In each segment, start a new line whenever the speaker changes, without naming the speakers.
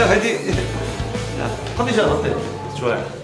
네, 화이팅! 컨디션 어때? 좋아요.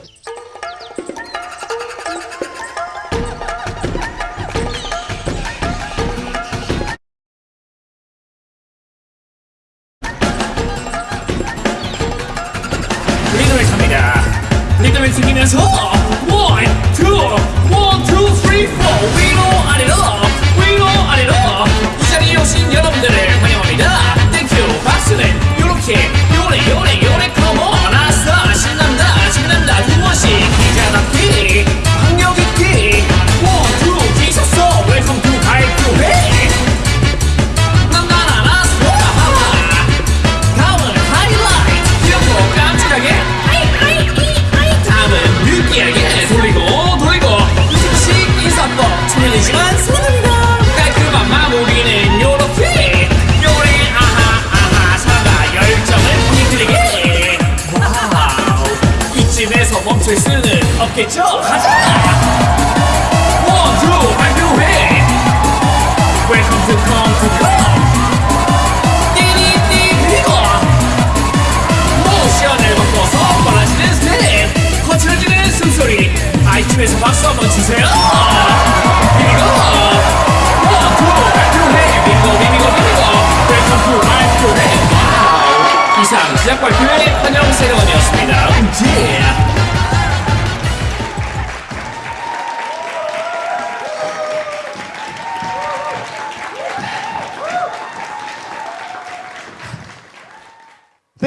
멈출 수는 없겠죠? 가자! 원투 발표해 Welcome to come to come 띠리띠 그리고 모션을 바꿔서 빨라지는 스텝 거칠어지는 숨소리. 아이튠에서 박수 한번 치세요! 비비고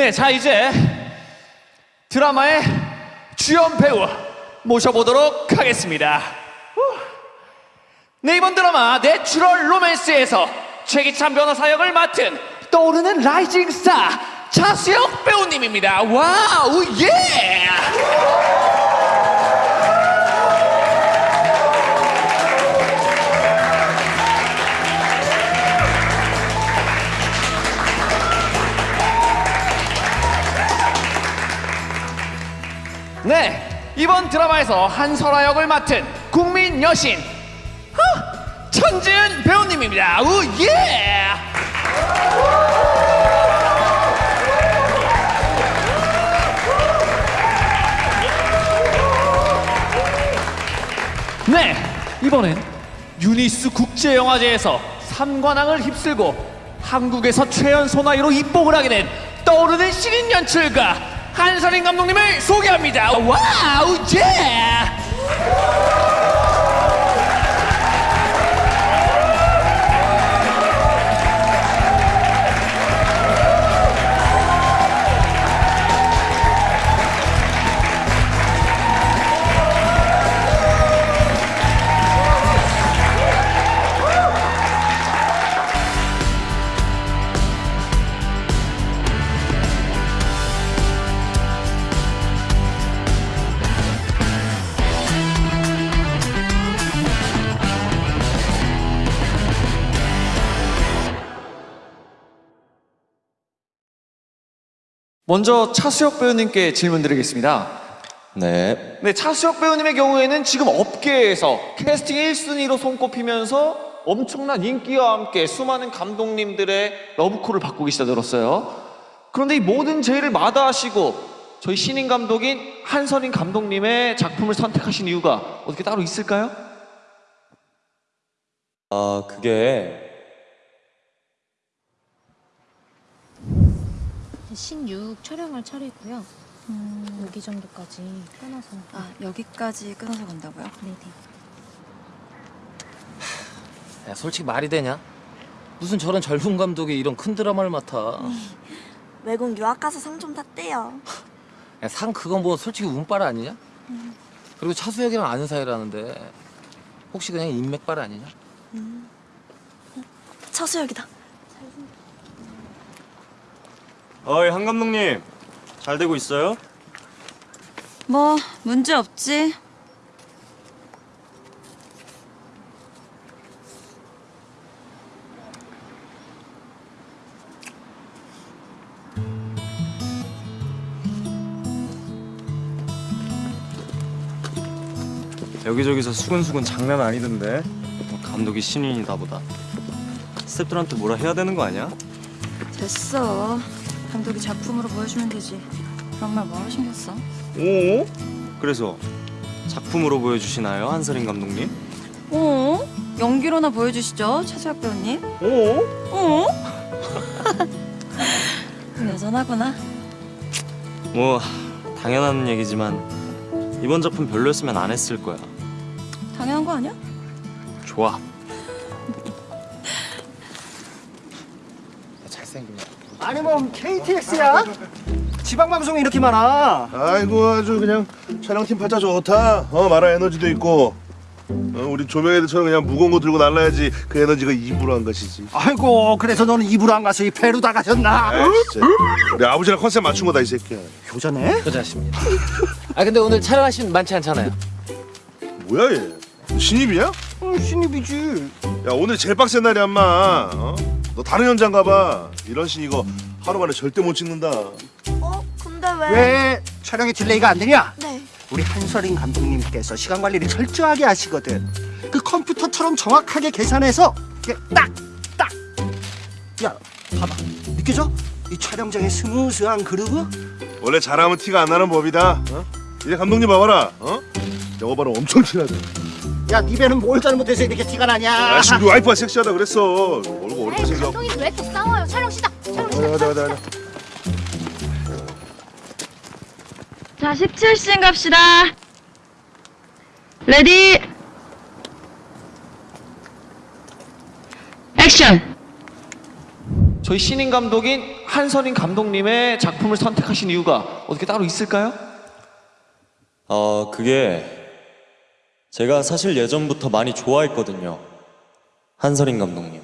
네, 자 이제 드라마의 주연 배우 모셔보도록 하겠습니다. 후. 네, 이번 드라마 내추럴 로맨스에서 최기찬 변호사 역을 맡은 떠오르는 rising star 차수혁 배우님입니다. wow, 예! 이번 드라마에서 한설아 역을 맡은 국민 여신 huh, 천지은 배우님입니다. 우 예! 네, 이번엔 유니스 국제영화제에서 3관왕을 휩쓸고 한국에서 최연 소나이로 입봉을 하게 된 떠오르는 신인 연출가 한선인 감독님을 소개합니다. 와우, 예! 먼저 차수혁 배우님께 질문 드리겠습니다.
네.
네, 차수혁 배우님의 경우에는 지금 업계에서 캐스팅 1순위로 손꼽히면서 엄청난 인기와 함께 수많은 감독님들의 러브콜을 받고 계시다 들었어요. 그런데 이 모든 제의를 마다하시고 저희 신인 감독인 한선인 감독님의 작품을 선택하신 이유가 어떻게 따로 있을까요?
아, 그게
16 촬영할 차례고요. 음, 여기 정도까지 끊어서.
아 여기까지 끊어서 간다고요?
네네.
야, 솔직히 말이 되냐? 무슨 저런 젊은 감독이 이런 큰 드라마를 맡아.
외국 유학 가서 상 좀 탔대요.
야, 상 그건 뭐 솔직히 운빨 아니냐? 그리고 차수혁이랑 아는 사이라는데 혹시 그냥 인맥빨 아니냐?
차수혁이다.
어이 한 감독님 잘 되고 있어요?
뭐 문제 없지.
여기저기서 수근수근 장난 아니던데 뭐 감독이 신인이다 보다 스태프들한테 뭐라 해야 되는 거 아니야?
됐어. 감독이 작품으로 보여주면 되지. 그런 말 뭐하러 신경 써?
오? 그래서 작품으로 보여주시나요 한설인 감독님?
어? 연기로나 보여주시죠, 차수혁 배우님.
오?
어? 여전하구나.
뭐 당연한 얘기지만 이번 작품 별로였으면 안 했을 거야
당연한 거 아니야?
좋아
잘생기네.
아니 뭐 KTX야? 지방 방송이 이렇게 많아.
아이고 아주 그냥 촬영팀 팔자 좋다. 어 마라 에너지도 있고. 어, 우리 조명 애들처럼 그냥 무거운 거 들고 날라야지 그 에너지가 입으로 한 것이지.
아이고 그래서 너는 입으로 안 가서 이 배로 다 가셨나?
아 진짜. 우리 아버지랑 컨셉 맞춘 거다 이 새끼야.
효자네.
효자십니다. 아 근데 오늘 촬영하신 많지 않잖아요.
뭐야 얘? 신입이야?
어, 신입이지.
야 오늘 제일 빡센 날이야 엄마 어? 너 다른 현장 가봐 이런 씬 이거 하루 만에 절대 못 찍는다
어? 근데 왜?
왜 촬영에 delay가 안 되냐?
네.
우리 한설인 감독님께서 시간 관리를 철저하게 하시거든. 그 컴퓨터처럼 정확하게 계산해서 딱, 딱. 야, 봐봐. 느껴져? 이 촬영장의 스무스한 그루브?
원래 잘하면 티가 안 나는 법이다 어? 이제 감독님 봐봐라 어? 저거 바로 엄청 티나지
야, 네 배는 뭘 잘못해서 이렇게 티가 나냐?
야 지금 우리 와이프가 섹시하다 그랬어 얼굴 어렵게 생겨
감독님 왜 이렇게 싸워요? 촬영 시작. 촬영 시작.
가자 가자 가자
자, 17씬 갑시다. Ready. Action.
저희 신인 감독인 한선인 감독님의 작품을 선택하신 이유가 어떻게 따로 있을까요?
어, 그게 제가 사실 예전부터 많이 좋아했거든요. 한설인 감독님.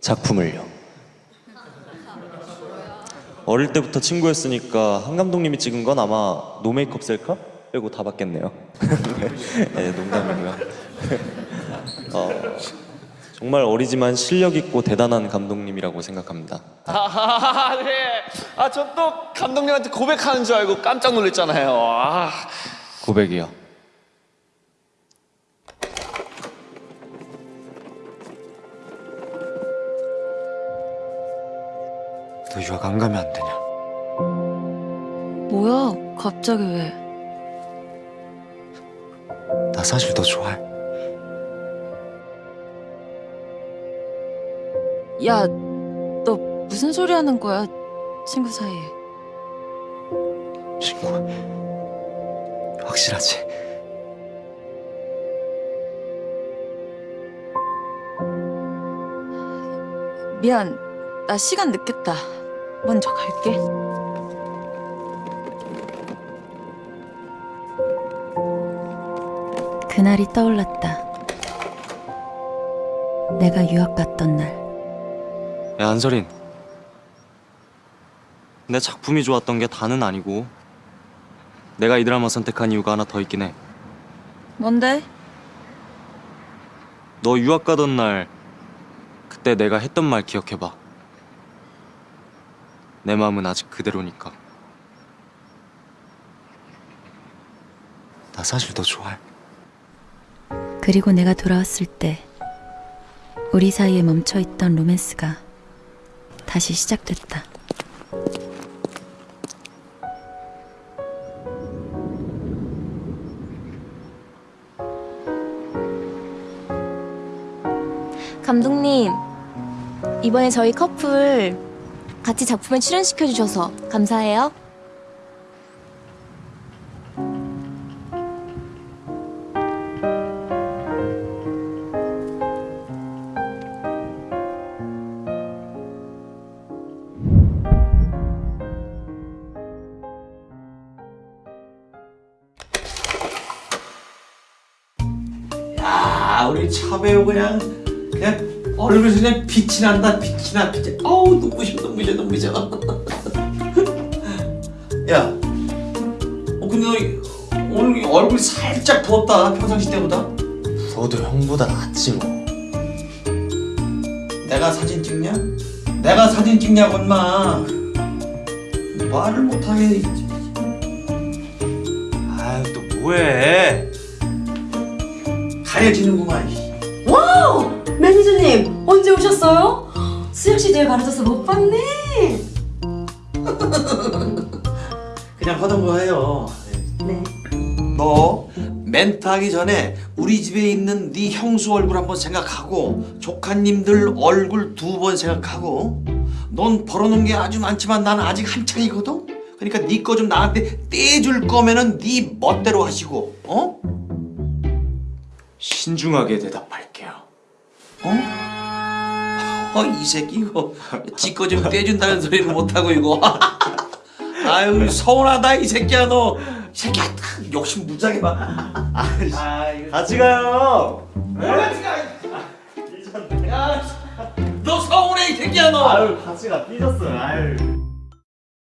작품을요. 어릴 때부터 친구였으니까 한 감독님이 찍은 건 아마 노 메이크업 셀카 빼고 다 봤겠네요. 네, 농담이고요. 어, 정말 어리지만 실력 있고 대단한 감독님이라고 생각합니다.
아, 네. 아, 저 또 감독님한테 고백하는 줄 알고 깜짝 놀랐잖아요. 아.
고백이요.
너 유학 안 가면 안 되냐?
뭐야? 갑자기 왜?
나 사실 너 좋아해.
야, 너 무슨 소리 하는 거야? 친구 사이에.
친구. 확실하지?
미안. 나 시간 늦겠다. 먼저 갈게. 그날이 떠올랐다. 내가 유학 갔던 날.
야 안설인. 내 작품이 좋았던 게 다는 아니고 내가 이 드라마 선택한 이유가 하나 더 있긴 해.
뭔데?
너 유학 가던 날 그때 내가 했던 말 기억해봐. 내 마음은 아직 그대로니까. 나 사실 너 좋아해.
그리고 내가 돌아왔을 때 우리 사이에 멈춰 있던 로맨스가 다시 시작됐다.
감독님 이번에 저희 커플 같이 작품에 출연시켜 주셔서 감사해요.
아 우리 차배우 그냥 그냥 얼굴에서 그냥 빛이 난다 빛이 나 빛이 아우 눈부셔 눈부셔 눈부셔 야 어, 근데 너 오늘 얼굴이 살짝 부었다 평상시 때보다
너도 형보다 낫지 뭐.
내가 사진 찍냐? 내가 사진 찍냐고 인마 말을 못하게
아유 또 뭐해?
가려지는구만
wow! 매니저님 언제 오셨어요? 수혁 씨 제일 가려져서 못 봤네.
그냥 하던 거 해요
네.
너 멘트 하기 전에 우리 집에 있는 네 형수 얼굴 한번 생각하고 조카님들 얼굴 두 번 생각하고 넌 벌어놓은 게 아주 많지만 나는 아직 한창이거든 그러니까 네 거 좀 나한테 떼줄 거면은 네 멋대로 하시고 어?
신중하게 대답할게요.
어? 어, 이 새끼 이거 지거 좀 떼준다는 소리를 못하고 이거 아유 서운하다 이 새끼야 너이 새끼야 욕심 무지하게 봐 아, 이거
같이 가요.
뭐야 지금 너 서운해 이 새끼야 너
아유 같이 가 삐졌어요. 아유.